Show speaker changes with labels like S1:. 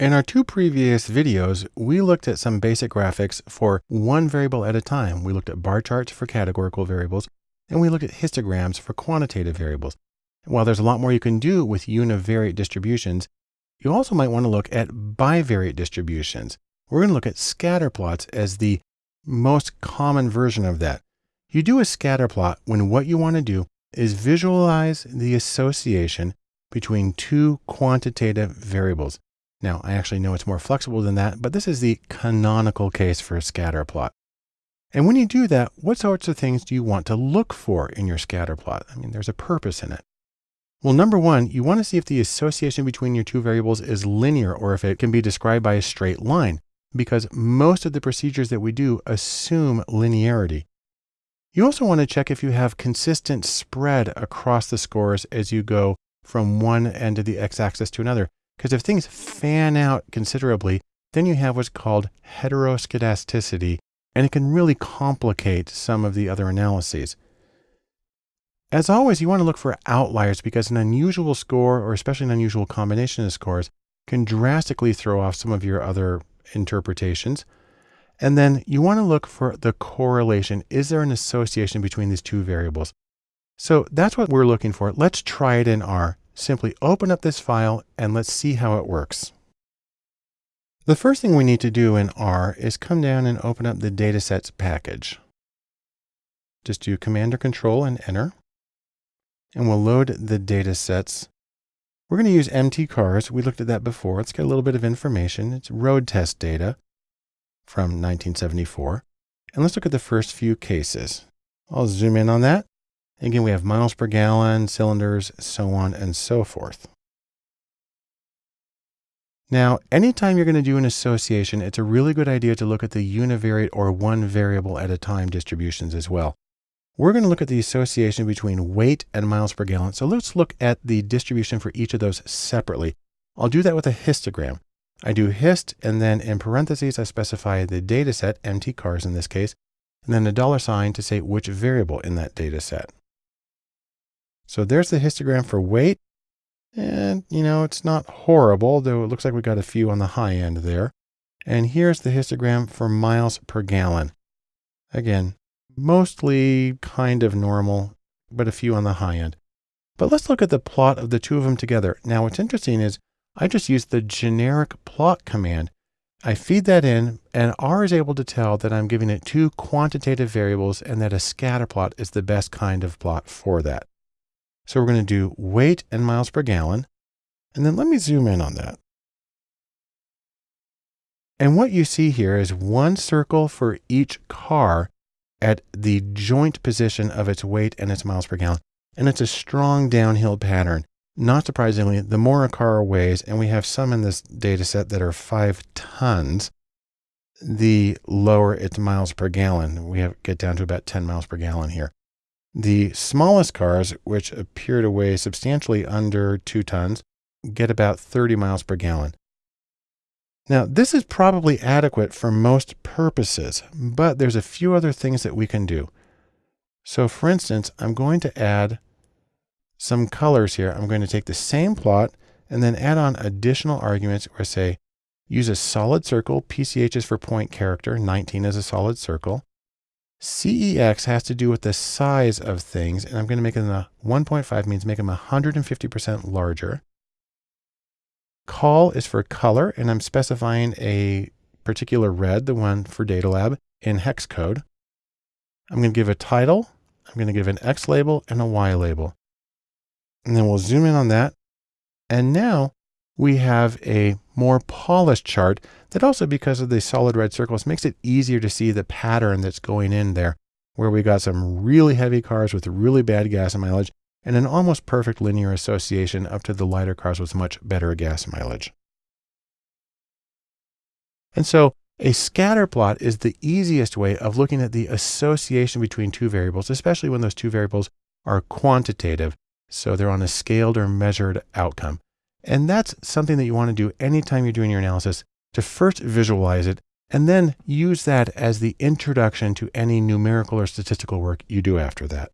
S1: In our two previous videos, we looked at some basic graphics for one variable at a time. We looked at bar charts for categorical variables, and we looked at histograms for quantitative variables. While there's a lot more you can do with univariate distributions, you also might want to look at bivariate distributions. We're going to look at scatter plots as the most common version of that. You do a scatter plot when what you want to do is visualize the association between two quantitative variables. Now, I actually know it's more flexible than that, but this is the canonical case for a scatter plot. And when you do that, what sorts of things do you want to look for in your scatter plot? I mean, there's a purpose in it. Well, number one, you want to see if the association between your two variables is linear or if it can be described by a straight line, because most of the procedures that we do assume linearity. You also want to check if you have consistent spread across the scores as you go from one end of the x-axis to another. Because if things fan out considerably, then you have what's called heteroscedasticity, and it can really complicate some of the other analyses. As always, you want to look for outliers because an unusual score, or especially an unusual combination of scores, can drastically throw off some of your other interpretations. And then you want to look for the correlation. Is there an association between these two variables? So that's what we're looking for. Let's try it in R. Simply open up this file and let's see how it works. The first thing we need to do in R is come down and open up the datasets package. Just do Command or Control and enter. And we'll load the datasets. We're going to use mtcars. We looked at that before. Let's get a little bit of information. It's road test data from 1974. And let's look at the first few cases. I'll zoom in on that. Again, we have miles per gallon, cylinders, so on and so forth. Now, anytime you're going to do an association, it's a really good idea to look at the univariate or one variable at a time distributions as well. We're going to look at the association between weight and miles per gallon. So let's look at the distribution for each of those separately. I'll do that with a histogram. I do hist, and then in parentheses, I specify the data set, mtcars in this case, and then a dollar sign to say which variable in that data set. So there's the histogram for weight. And, you know, it's not horrible, though it looks like we got a few on the high end there. And here's the histogram for miles per gallon. Again, mostly kind of normal, but a few on the high end. But let's look at the plot of the two of them together. Now, what's interesting is I just used the generic plot command. I feed that in and R is able to tell that I'm giving it two quantitative variables and that a scatter plot is the best kind of plot for that. So we're going to do weight and miles per gallon. And then let me zoom in on that. And what you see here is one circle for each car at the joint position of its weight and its miles per gallon. And it's a strong downhill pattern. Not surprisingly, the more a car weighs, and we have some in this data set that are five tons, the lower its miles per gallon. We have get down to about 10 miles per gallon here. The smallest cars, which appear to weigh substantially under two tons, get about 30 miles per gallon. Now, this is probably adequate for most purposes, but there's a few other things that we can do. So for instance, I'm going to add some colors here. I'm going to take the same plot and then add on additional arguments where I say, use a solid circle. PCH is for point character. 19 is a solid circle. CEX has to do with the size of things, and I'm going to make them a 1.5 means make them 150% larger. Col is for color, and I'm specifying a particular red, the one for Data Lab, in hex code. I'm going to give a title, I'm going to give an X label and a Y label. And then we'll zoom in on that. And now we have a more polished chart that also because of the solid red circles makes it easier to see the pattern that's going in there where we got some really heavy cars with really bad gas mileage and an almost perfect linear association up to the lighter cars with much better gas mileage. And so a scatter plot is the easiest way of looking at the association between two variables, especially when those two variables are quantitative. So they're on a scaled or measured outcome. And that's something that you want to do anytime you're doing your analysis to first visualize it and then use that as the introduction to any numerical or statistical work you do after that.